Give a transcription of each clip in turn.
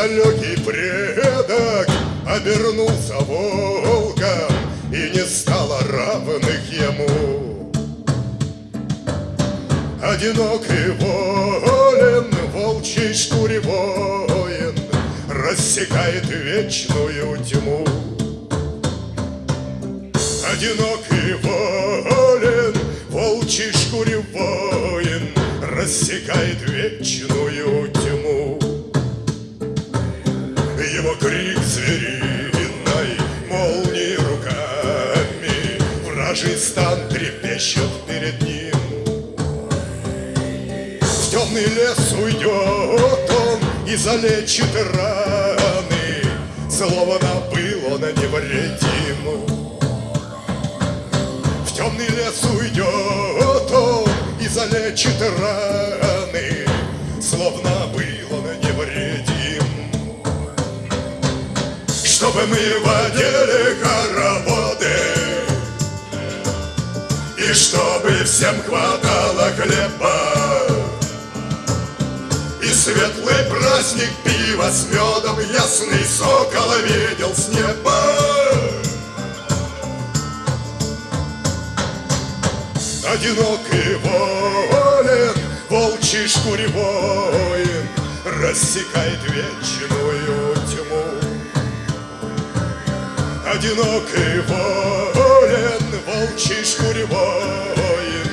далекий предок Обернулся волком И не стало равных ему. Одинокий волен Волчий шкуре воин Рассекает вечную тьму. Одинокий волен Волчий шкуре воин Рассекает вечную Вражий стан трепещет перед ним. В темный лес уйдет он И залечит раны. Словно был он невредим В темный лес уйдет он И залечит раны. Словно был он невредим Чтобы мы водили хороводы чтобы всем хватало хлеба. И светлый праздник пива с медом Ясный сокол видел с неба. Одинокий волен, волчий шкуре воин Рассекает вечную тьму. Одинокий волен, волчий шкуре воин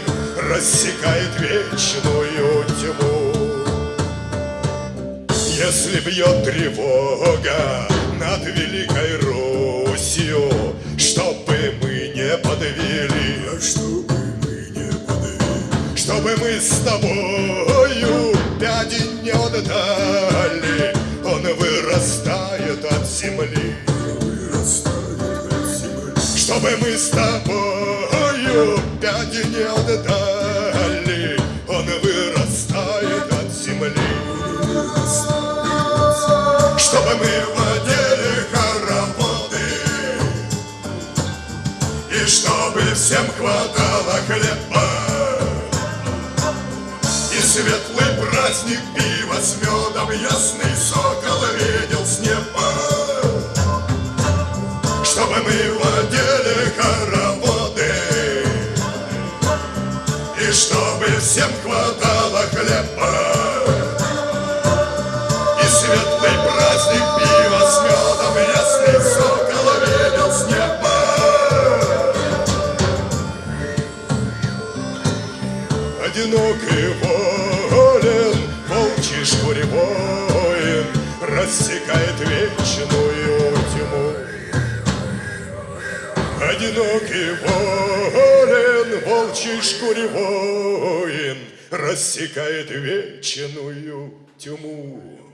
Рассекает вечную тьму. Если бьет тревога над Великой Русью Чтобы мы не подвели Чтобы мы не подвели чтобы мы с тобою пяди не отдали Он вырастает от земли. Вырастает Чтобы мы с тобою пяди не отдали Он вырастает от земли. Чтобы мы водили хороводы И чтобы всем хватало хлеба И светлый праздник пива с медом Ясный сокол видел с неба. Чтобы мы водили всем хватало хлеба. И светлый праздник пива с медом Ясный сокол видел с неба. Одинокий волен, волчий шкуре воин Рассекает вечную тьму. Одинокий волен, волчий шкуре воин Рассекает вечную тьму